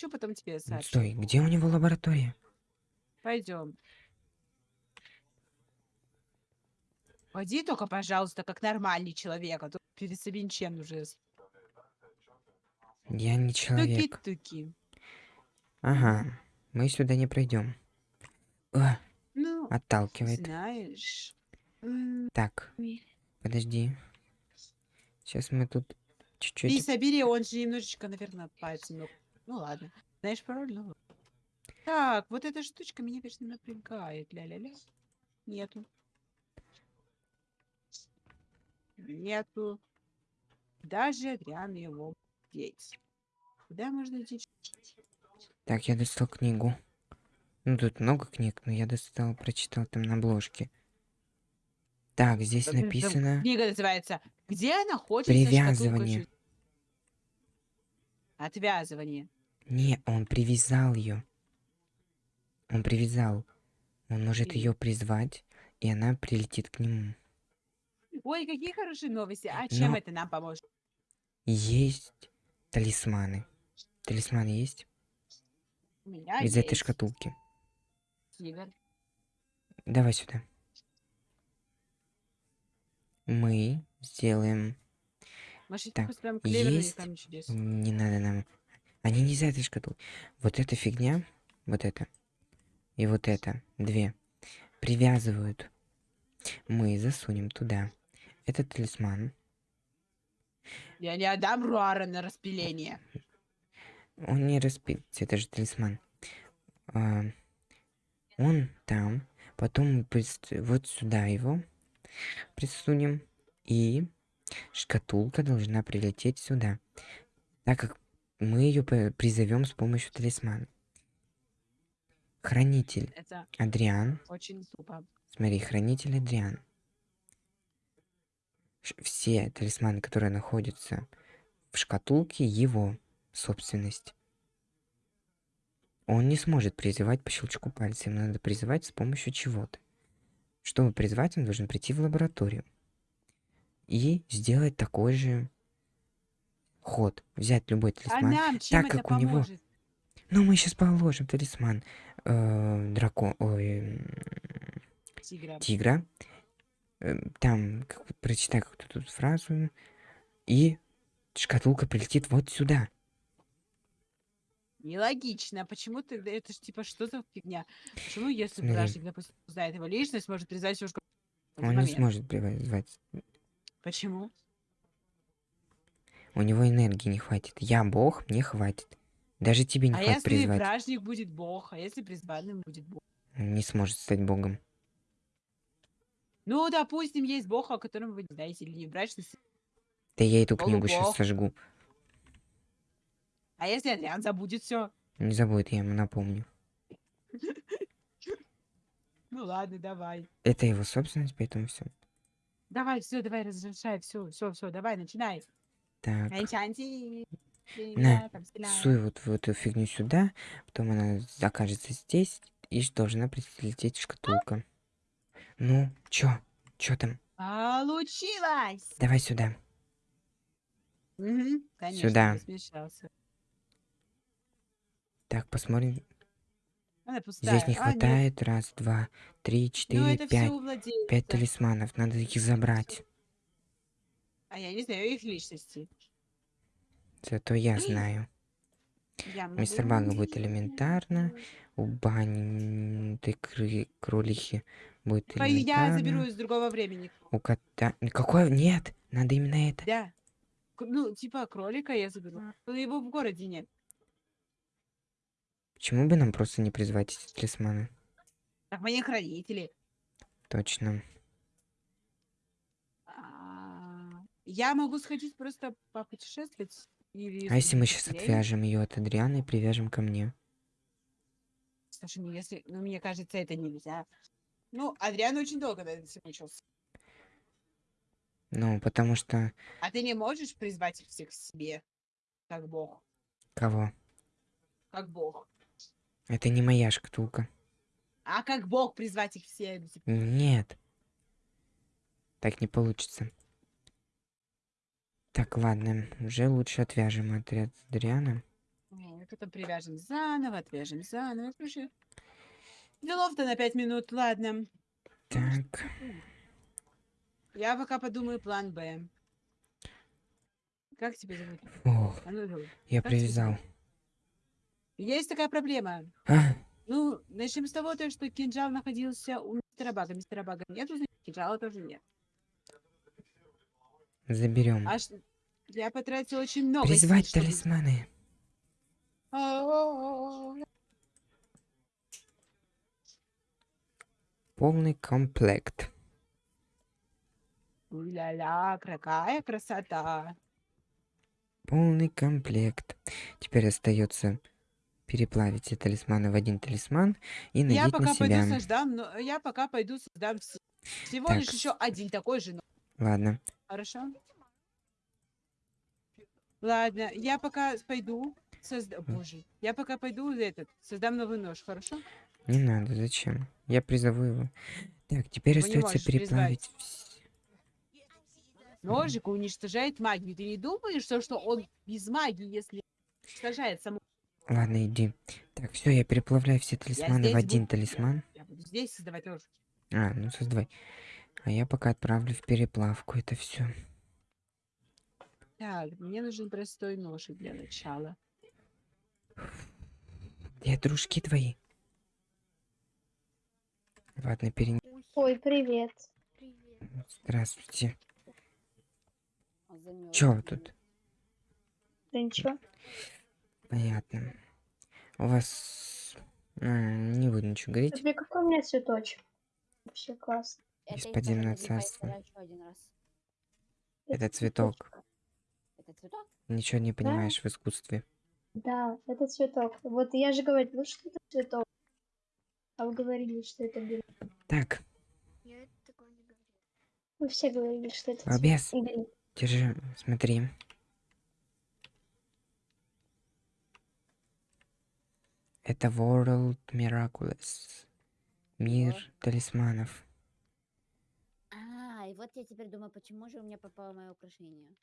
Что потом тебе сообщу? Стой, где у него лаборатория? Пойдем. Пойди только, пожалуйста, как нормальный человек, а то перед ничем уже. Я не человек. Туки-туки. Ага, мы сюда не пройдем. А, Ну, отталкивает. знаешь. Так, подожди. Сейчас мы тут чуть-чуть... собери, он же немножечко, наверное, пальцем. Ну, ладно. Знаешь пароль? Ну. ладно. Так, вот эта штучка меня, конечно, напрягает. Ля-ля-ля. Нету. Нету. Даже Адриан его деть. Куда можно идти? Так, я достал книгу. Ну, тут много книг, но я достал, прочитал там на обложке. Так, здесь написано... Книга называется. Где находится Привязывание. шкатулка Отвязывание. Не, он привязал ее. Он привязал. Он может ее призвать, и она прилетит к нему. Ой, какие хорошие новости. А чем Но- это нам поможет? Есть талисманы. Талисманы есть? У меня Из этой есть шкатулки. тигр. Давай сюда. Мы сделаем... Может, Так, есть. Не надо нам... Они не из этой шкатулки. Вот эта фигня, вот это, и вот это, две, привязывают. Мы засунем туда этот талисман. Я не отдам Руара на распиление. Он не распится, это же талисман. А, он там, потом мы прист- вот сюда его присунем, и шкатулка должна прилететь сюда, так как мы ее призовем с помощью талисмана. Хранитель Это Адриан. очень тупо. Смотри, хранитель Адриан. Ш- Все талисманы, которые находятся в шкатулке, его собственность. Он не сможет призывать по щелчку пальца. Ему надо призывать с помощью чего-то. Чтобы призвать, он должен прийти в лабораторию. И сделать такой же ход. Взять любой А талисман. нам чем так это как у него- поможет? Ну, мы сейчас положим талисман э, дракон... Ой, Тигра. тигра. Э, Там, как прочитай какую-то тут фразу. И шкатулка прилетит вот сюда. Нелогично. Почему ты... Это ж типа что за фигня? Почему, если Смотри. бражник, допустим, узнает его личность, может призвать его Он не сможет призвать. Почему? У него энергии не хватит. Я бог, мне хватит. Даже тебе не а хватит если призвать. бражник будет бог, а если призванным будет бог? Он не сможет стать богом. Ну, допустим, есть бог, о котором вы не знаете, или не брачный. Да я эту книгу сейчас Полубог. сожгу. А если Адриан забудет все? Не забудет, я ему напомню. Ну ладно, давай. Это его собственность, поэтому все. Давай, все, давай, разрешай, все, все, все, давай, начинай. Так, Энчанти. На, там, стреляй. суй вот в эту фигню сюда, потом она окажется здесь, и должна прилететь шкатулка. Ну, чё? Чё там? Получилось! Давай сюда. Конечно, Сюда. Так, посмотрим. Она. Здесь не А, хватает. Раз, два, три, Ну, четыре, пять. Пять талисманов. Надо их забрать. А я не знаю их личности. Зато я знаю. Я Мистер Бага будет элементарно. У Бани ты кролихи будет Ой, Я элементарно. заберу из другого времени. У кота... Какое? Нет, надо именно это. Да. Ну, типа кролика я заберу. Но его в городе нет. Почему бы нам просто не призвать эти талисманы? Так не хранители. Точно. А, Я могу сходить просто попутешествовать. Или А если мы сейчас отвяжем ее от Адриана и привяжем ко мне? Слушай, ну если, ну мне кажется, это нельзя. Ну, Адриан очень долго на это мучился. Ну, потому что... А ты не можешь призвать их всех к себе, как бог, Кого? как бог. Это не моя шкатулка. А как бог призвать их все? ну, типа, Нет. Так не получится. Так, ладно. Уже лучше отвяжем отряд Адриана. Нет. потом привяжем заново, отвяжем заново. Короче, делов-то на пять минут, ладно. Так, Я пока подумаю план Б. Как тебя зовут? ох, А ну, я Как тебя привязал. Есть такая проблема. А, Ну, начнем с того, то, что кинжал находился у мистера Бага. Мистера Бага нету, значит, кинжала тоже нет. Заберем. Аж я потратил очень много Призвать сил, талисманы. Полный комплект. Ля-ля, какая красота. Полный комплект. Теперь остается переплавить все талисманы в один талисман и Я надеть пока на себя. пойду создам, но я пока пойду создам вс- всего Так. лишь еще один такой же, но- Ладно. Хорошо? Ладно, я пока пойду создам, боже, я пока пойду этот, создам новый нож, хорошо? Не надо, зачем? Я призову его. Так, теперь не остается переплавить. Ножик уничтожает магию. Ты не думаешь, что, что он без магии, если уничтожает саму... Ладно, иди. Так, все, я переплавляю все талисманы в один буду- талисман. Я буду здесь создавать нож. А, ну создавай. А я пока отправлю в переплавку это все. Так, мне нужен простой ножик для начала. Где дружки твои? Ладно, перен... Ой, привет. Здравствуйте. Он Чё вы замёрз. тут? Да ничего. Понятно. У вас... а, не буду ничего говорить. Смотри, какой у меня цветочек. Вообще классно. Один раз. Это цветок. Это цветок? Ничего не понимаешь в искусстве. Да, это цветок. Вот я же говорила, что это цветок. А вы говорили, что это белый. Так, Вы все говорили, что это Балбес. цветок. Держи, смотри. Это World Miraculous. Мир Вот. талисманов. Вот я теперь думаю, почему же у меня попало мое украшение?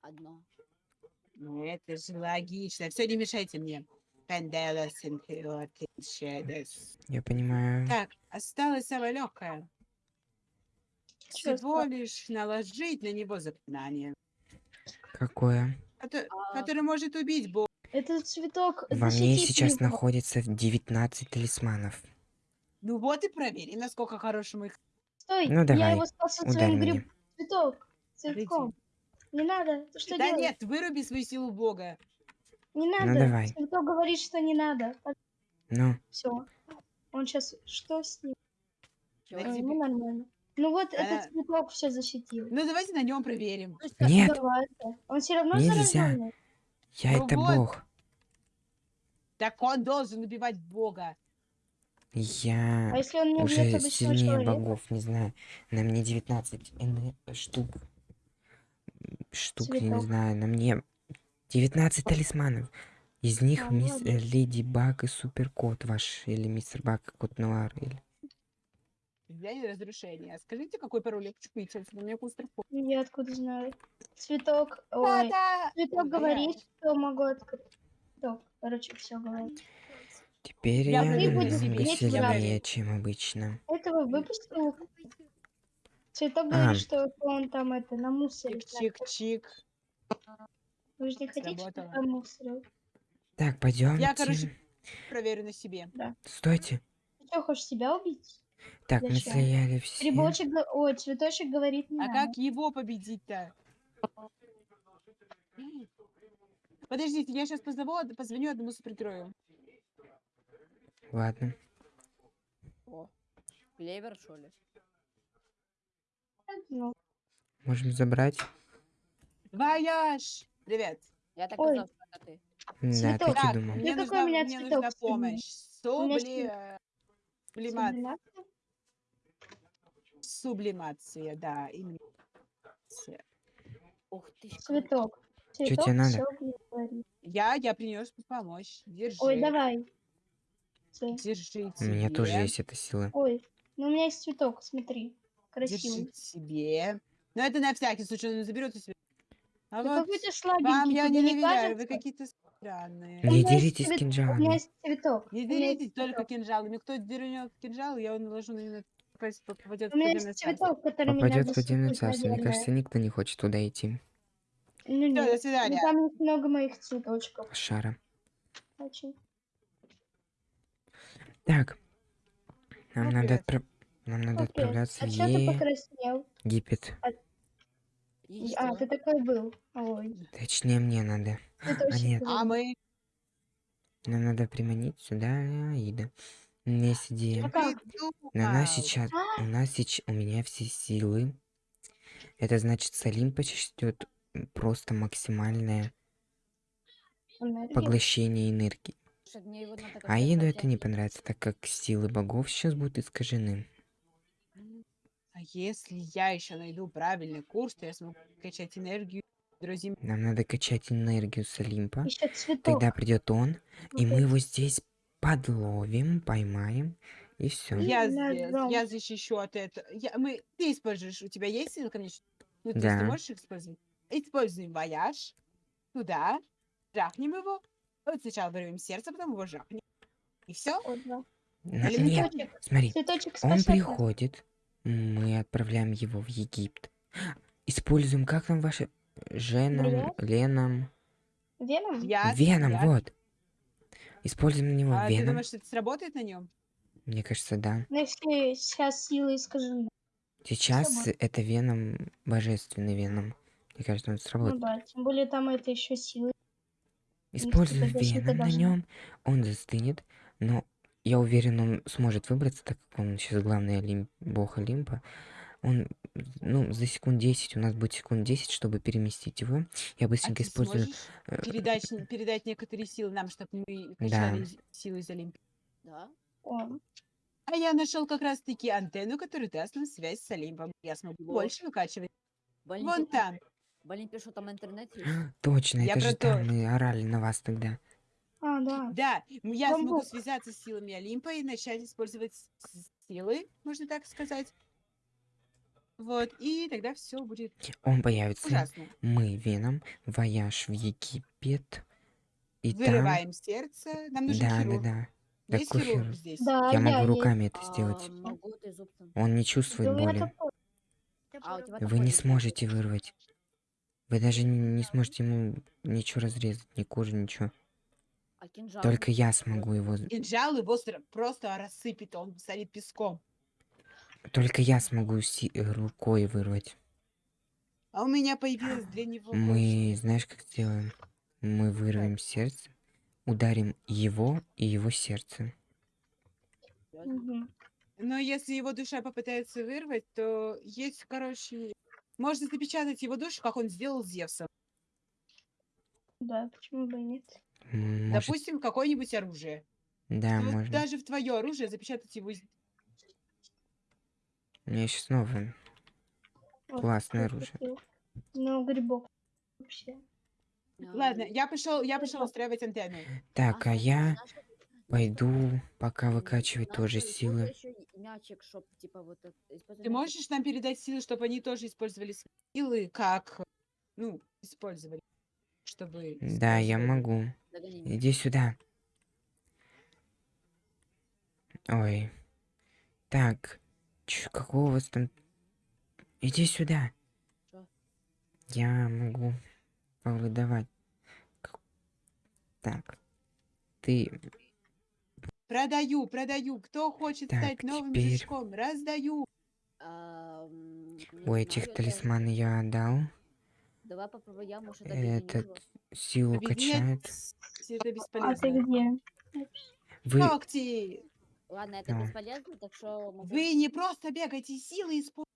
Одно. Ну, это же логично. Все, не мешайте мне. Я понимаю. Так, осталось самое легкое. Всего лишь наложить на него заклинание, Какое? кото- А, которое может убить Бога. Это цветок. Во мне сейчас его. находится 19 талисманов. Ну вот и проверим, насколько хороший мой Стой, Ну, я давай, его спас от Ударь своим гриб. Цветок. Цветком. Не надо. Ты что Да делаешь? нет, выруби свою силу Бога. Не надо. давай. Цветок говорит, что не надо. Ну, Все. Он сейчас... Что с ним? Да тебе- ну нормально. Ну вот Она- этот цветок все защитил. Ну давайте на нем проверим. нет, Давайте. Он все равно Нельзя. зараженный. я Ну это вот. бог. Так он должен убивать Бога. Я А если он не уже сильнее человека? богов, не знаю. На мне 19 эн- штук. Штук, я не знаю. На мне 19 талисманов. Из них А, мисс э. Леди Баг и Супер Кот ваш. Или Мистер Баг, Кот Нуар. Или... Влияние разрушения. Скажите, какой пароль выйти отсюда? У меня кустер Я откуда знаю. Цветок... Ой, Да-да! цветок Ой, говорит, что могу открыть. Цветок, короче, все говорит. Теперь Я я, намного сильнее, чем обычно. Этого выпустил. Цветок А. говорит, что он там это на мусоре. Чик-чик-чик. Вы же не хотите, чтобы там мусорил? Так, пойдем. короче, Проверю на себе. Стойте. Ты что, хочешь себя убить? Так, мы Зачем? слияли все. Грибочек, ой, цветочек говорит не А надо. как его победить-то? Подождите, я сейчас позову, позвоню одному супергерою. Ладно. О, клевер, что ли? Ну, Можем забрать. Вояж! Привет. Я так Ой. и знал, что ты. Да, Цветок. так и думал. мне какой нужна, у меня мне цветок нужна помощь. Субли... сублимация? Сублимация, да, именно. Ух ты Цветок. тебе Цветок надо? всё говорит. Я, я принес помочь. Держи. Ой, давай. Ц- Держи У меня тоже есть эта сила. Ой, ну у меня есть цветок, смотри. Красивый. себе. Но это на всякий случай, он заберет у себя. А Вы вот какой-то вам слабенький, я тебе не доверяю, вы какие-то странные. У Не меня есть деритесь цвет- У кинжалами. меня есть цветок. Не у меня деритесь только кинжалами. Кто дернет кинжал, я его наложу на него, попадет в У меня есть цветок, который меня Попадет в подземное царство. Мне кажется, никто не хочет туда идти. Ну Всё, до нет, свидания. ну, там есть много моих цветочков. Шара. Очень. Так. Нам Ну, надо отправ... Нам надо Окей. отправляться А в? Египет. А, ты такой был. Ой, Точнее, мне надо. цветочек нет. А мы Нам надо приманить сюда Аида. У меня есть идея. А? На нас сейчас, у нас сейчас, у меня все силы. Это значит, с Олимпа ждет просто максимальное Энергия. поглощение энергии. Аиду это не понравится, так как силы богов сейчас будут искажены. А если я еще найду правильный курс, то я смогу качать энергию друзей. Нам надо качать энергию с Олимпа. Тогда придет он, и мы его здесь подловим, поймаем, и все. Я, я защищу от этого. Я, мы, ты используешь, у тебя есть сила, конечно? Ну, Да. ты можешь их использовать? Используем вояж туда, жахнем его. Вот сначала вырвем сердце, потом его жахнем. И все. Или Нет, Цветочек. смотри, Цветочек он приходит, мы отправляем его в Египет. Используем, как там ваше... Женом, Привет. Леном, Веном? Я, Веном, я- вот. Используем на него А ты думаешь, что это сработает на нем? Мне кажется, да. Ну, если сейчас силы искажены. Сейчас Сработает. это Веном, божественный Веном. Мне кажется, он Ну сработает. да, тем более там это еще силы. Защита Веном на нем, он застынет, но я уверен, он сможет выбраться, так как он сейчас главный Олимп, бог Олимпа. Он, ну, за секунд 10, у нас будет секунд 10, чтобы переместить его. Я А быстренько ты использую... э, передать, передать некоторые силы нам, чтобы мы Да. качали из- силы из Олимпии? Да? О, А я нашел как раз-таки антенну, которая даст нам связь с Олимпом. Я смогу больше выкачивать. Вон там. Олимпе что там интернет есть? Точно, Я это же там мы орали на вас тогда. А, да. Да, я смогу Бамбук. связаться с силами Олимпа и начать использовать силы, можно так сказать. Вот, и тогда все будет Он появится, ужасно. мы Веном, вояж в Египет. И Вырываем сердце. Нам там... нужен Да, да, хирург. да. Есть хирург хирург. здесь? Да, Я могу есть. руками это А, сделать. зубцем. Он не чувствует Да боли. А, Вы не да? сможете вырвать. Вы даже не не сможете ему ничего разрезать, ни кожи, ничего. А кинжал? Только я смогу его... Кинжал его просто рассыпет, он станет песком. Только я смогу си- э, рукой вырвать. А у меня появилась для него Мы, знаешь, как сделаем? Мы вырвем сердце, ударим его и его сердце. Мгм. Но если его душа попытается вырвать, то есть, короче, можно запечатать его душу, как он сделал с Зевсом. Да, почему бы и нет? Может, Допустим, какое-нибудь оружие. да, Вот можно. даже в твое оружие запечатать его. У меня еще снова Вот классное оружие. Ну, грибок. Вообще. Ладно, я пошел, я пошел устраивать антенну. Так, а я пойду пока выкачивать надо тоже силы. мячик, чтоб, типа, вот Ты можешь нам передать силы, чтобы они тоже использовали силы, как, ну, использовали, чтобы... Да, я могу. Догони. Иди сюда. Ой. Так. Чё, какого у вас там... Иди сюда. Чё? Я могу повыдавать. Так. Ты... Продаю, продаю. Кто хочет Так, стать новым теперь- жучком? Раздаю. У этих талисманы я отдал. Давай попробуй я, может, Этот силу Объединять качает. это А ты бесполезно. где? Вы... Ногти! Ладно, это Да. бесполезно, так что... могу- Вы не просто бегайте, силы используйте.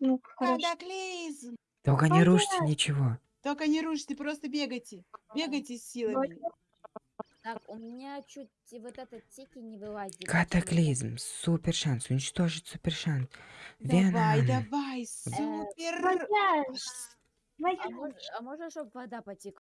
Ну. Катаклизм! Только не рушьте Понятно. ничего. Только не рушьте, просто бегайте. Бегайте с силами. Так, у меня чуть вот этот тики не вылазит. Катаклизм. Супер шанс. Уничтожить супер шанс. Давай, давай, супер! Вояж! А а можно, чтобы вода потекла?